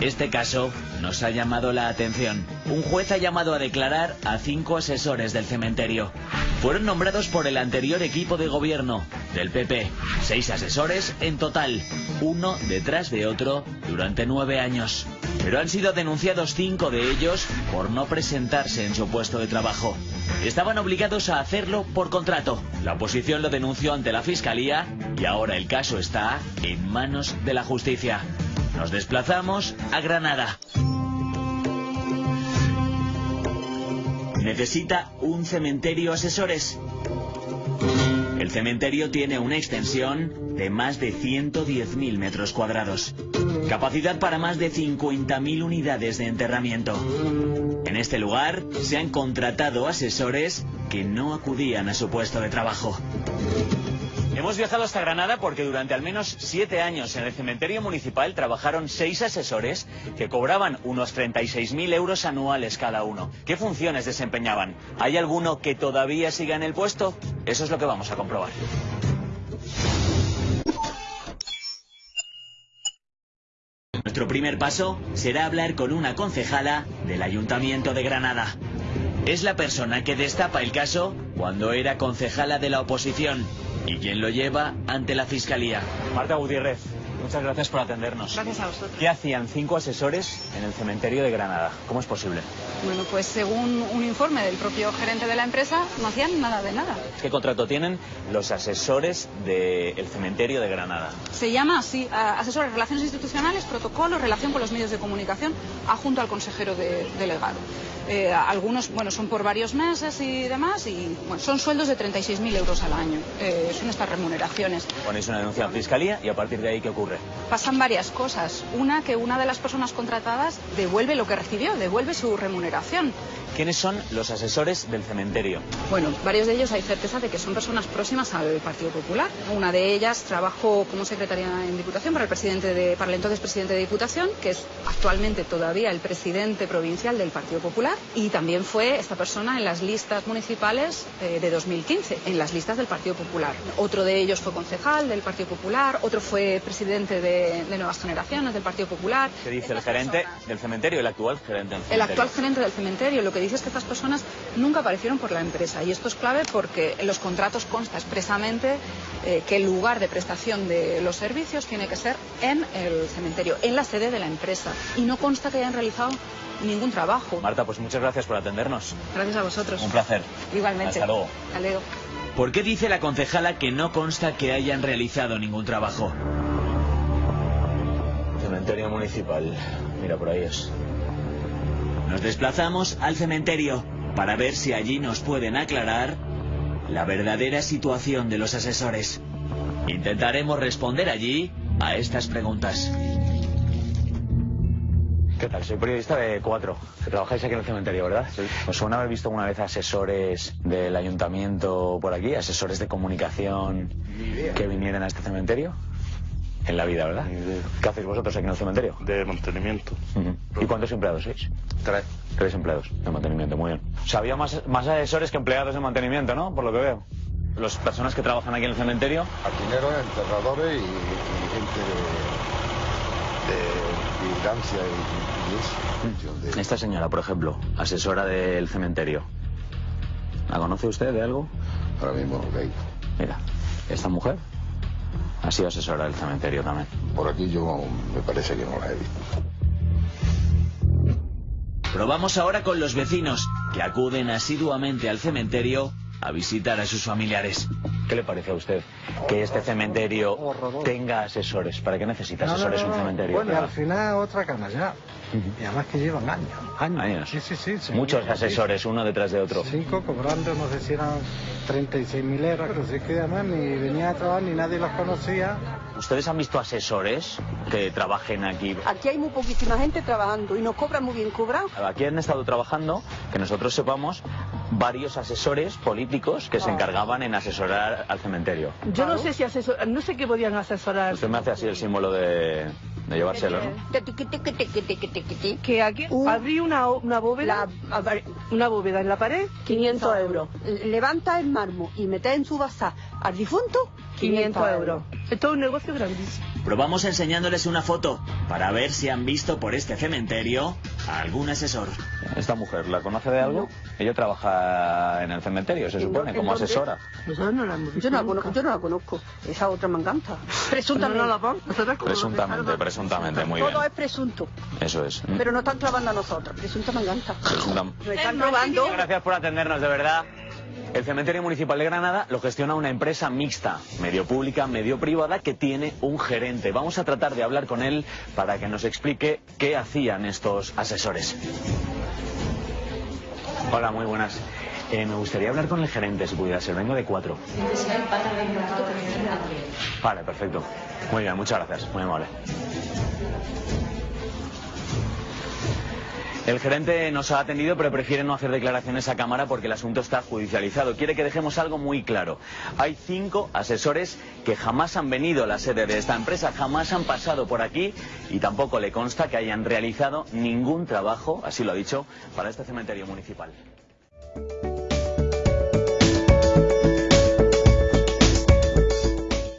Este caso nos ha llamado la atención. Un juez ha llamado a declarar a cinco asesores del cementerio. Fueron nombrados por el anterior equipo de gobierno del PP. Seis asesores en total, uno detrás de otro durante nueve años. Pero han sido denunciados cinco de ellos por no presentarse en su puesto de trabajo. Estaban obligados a hacerlo por contrato. La oposición lo denunció ante la Fiscalía y ahora el caso está en manos de la justicia. Nos desplazamos a Granada. ¿Necesita un cementerio asesores? El cementerio tiene una extensión de más de 110.000 metros cuadrados. Capacidad para más de 50.000 unidades de enterramiento. En este lugar se han contratado asesores que no acudían a su puesto de trabajo. Hemos viajado hasta Granada porque durante al menos siete años en el cementerio municipal trabajaron seis asesores que cobraban unos 36.000 euros anuales cada uno. ¿Qué funciones desempeñaban? ¿Hay alguno que todavía siga en el puesto? Eso es lo que vamos a comprobar. Nuestro primer paso será hablar con una concejala del Ayuntamiento de Granada. Es la persona que destapa el caso cuando era concejala de la oposición y quien lo lleva ante la Fiscalía. Marta Gutiérrez, muchas gracias por atendernos. Gracias a vosotros. ¿Qué hacían cinco asesores en el cementerio de Granada? ¿Cómo es posible? Bueno, pues según un informe del propio gerente de la empresa, no hacían nada de nada. ¿Qué contrato tienen los asesores del cementerio de Granada? Se llama así, asesores de relaciones institucionales, protocolos, relación con los medios de comunicación, adjunto al consejero de- delegado. Eh, algunos, bueno, son por varios meses y demás, y bueno, son sueldos de 36.000 euros al año. Eh, son estas remuneraciones. Ponéis una denuncia en fiscalía y a partir de ahí, ¿qué ocurre? Pasan varias cosas. Una, que una de las personas contratadas devuelve lo que recibió, devuelve su remuneración. ¿Quiénes son los asesores del cementerio? Bueno, varios de ellos hay certeza de que son personas próximas al Partido Popular. Una de ellas trabajó como secretaria en Diputación para el, presidente de, para el entonces presidente de Diputación, que es actualmente todavía el presidente provincial del Partido Popular, y también fue esta persona en las listas municipales eh, de 2015, en las listas del Partido Popular. Otro de ellos fue concejal del Partido Popular, otro fue presidente de, de Nuevas Generaciones del Partido Popular. ¿Qué dice el gerente personas- del cementerio, el actual gerente del el cementerio? actual gerente del cementerio lo que dice es que estas personas nunca aparecieron por la empresa y esto es clave porque en los contratos consta expresamente eh, que el lugar de prestación de los servicios tiene que ser en el cementerio, en la sede de la empresa y no consta que hayan realizado ningún trabajo. Marta, pues muchas gracias por atendernos. Gracias a vosotros. Un placer. Igualmente. Hasta luego. Hasta luego. ¿Por qué dice la concejala que no consta que hayan realizado ningún trabajo? Cementerio municipal. Mira, por ahí es. Nos desplazamos al cementerio para ver si allí nos pueden aclarar la verdadera situación de los asesores. Intentaremos responder allí a estas preguntas. ¿Qué tal? Soy periodista de Cuatro, trabajáis aquí en el cementerio, ¿verdad? Sí. ¿Os suena haber visto alguna vez asesores del ayuntamiento por aquí, asesores de comunicación que vinieran a este cementerio? En la vida, ¿verdad? ¿Qué hacéis vosotros aquí en el cementerio? de mantenimiento. ¿Y cuántos empleados sois? Tres. Tres empleados de mantenimiento, muy bien. O sea, había más, más asesores que empleados de mantenimiento, ¿no? Por lo que veo. Las personas que trabajan aquí en el cementerio, Jardineros, enterradores y, y gente de, de vigilancia y, y eso. Mm. De- esta señora, por ejemplo, asesora del cementerio, ¿la conoce usted de algo? ahora mismo, ok. Mira, esta mujer ha sido asesora del cementerio también. Por aquí yo me parece que no la he visto. Probamos ahora con los vecinos que acuden asiduamente al cementerio a visitar a sus familiares. ¿Qué le parece a usted que este cementerio tenga asesores? ¿Para qué necesita asesores un cementerio? Bueno, y al final otra canalla. Y además que llevan años. Años. Años. Sí, sí, sí. sí. Muchos Sí. asesores, uno detrás de otro. Cinco cobrando, no sé si eran 36.000 euros, pero sí que además ni venía a trabajar ni nadie los conocía. ¿Ustedes han visto asesores que trabajen aquí? Aquí hay muy poquísima gente trabajando y nos cobran muy bien cobrado. Aquí han estado trabajando, que nosotros sepamos, varios asesores políticos que se encargaban en asesorar al cementerio. Yo no sé si asesor, no sé qué podían asesorar. Usted me hace así el símbolo de, de llevárselo, ¿no? Que aquí Un- abrí una, una bóveda, La- a ver, una bóveda en la pared, 500 euros. Levanta el mármol y mete en su bazar al difunto 500 euros. Esto es un negocio grandísimo. Probamos enseñándoles una foto para ver si han visto por este cementerio a algún asesor. ¿Esta mujer la conoce de algo? Ella trabaja en el cementerio, se ¿En supone, como asesora. Nosotros no la hemos visto Yo no, la conozco, yo no la conozco. Esa otra me encanta. Presuntamente. no Presuntamente, presuntamente, muy bien. Todo es presunto. Eso es. Pero no están clavando a nosotros. Presunto me encanta. Nos están robando. Gracias por atendernos, de verdad. El Cementerio Municipal de Granada lo gestiona una empresa mixta, medio pública, medio privada, que tiene un gerente. Vamos a tratar de hablar con él para que nos explique qué hacían estos asesores. Hola, muy buenas. Eh, me gustaría hablar con el gerente, si pudiera ser. Vengo de cuatro. Vale, perfecto. Muy bien, muchas gracias. Muy amable. El gerente nos ha atendido, pero prefiere no hacer declaraciones a cámara porque el asunto está judicializado. Quiere que dejemos algo muy claro. Hay cinco asesores que jamás han venido a la sede de esta empresa, jamás han pasado por aquí y tampoco le consta que hayan realizado ningún trabajo, así lo ha dicho, para este cementerio municipal.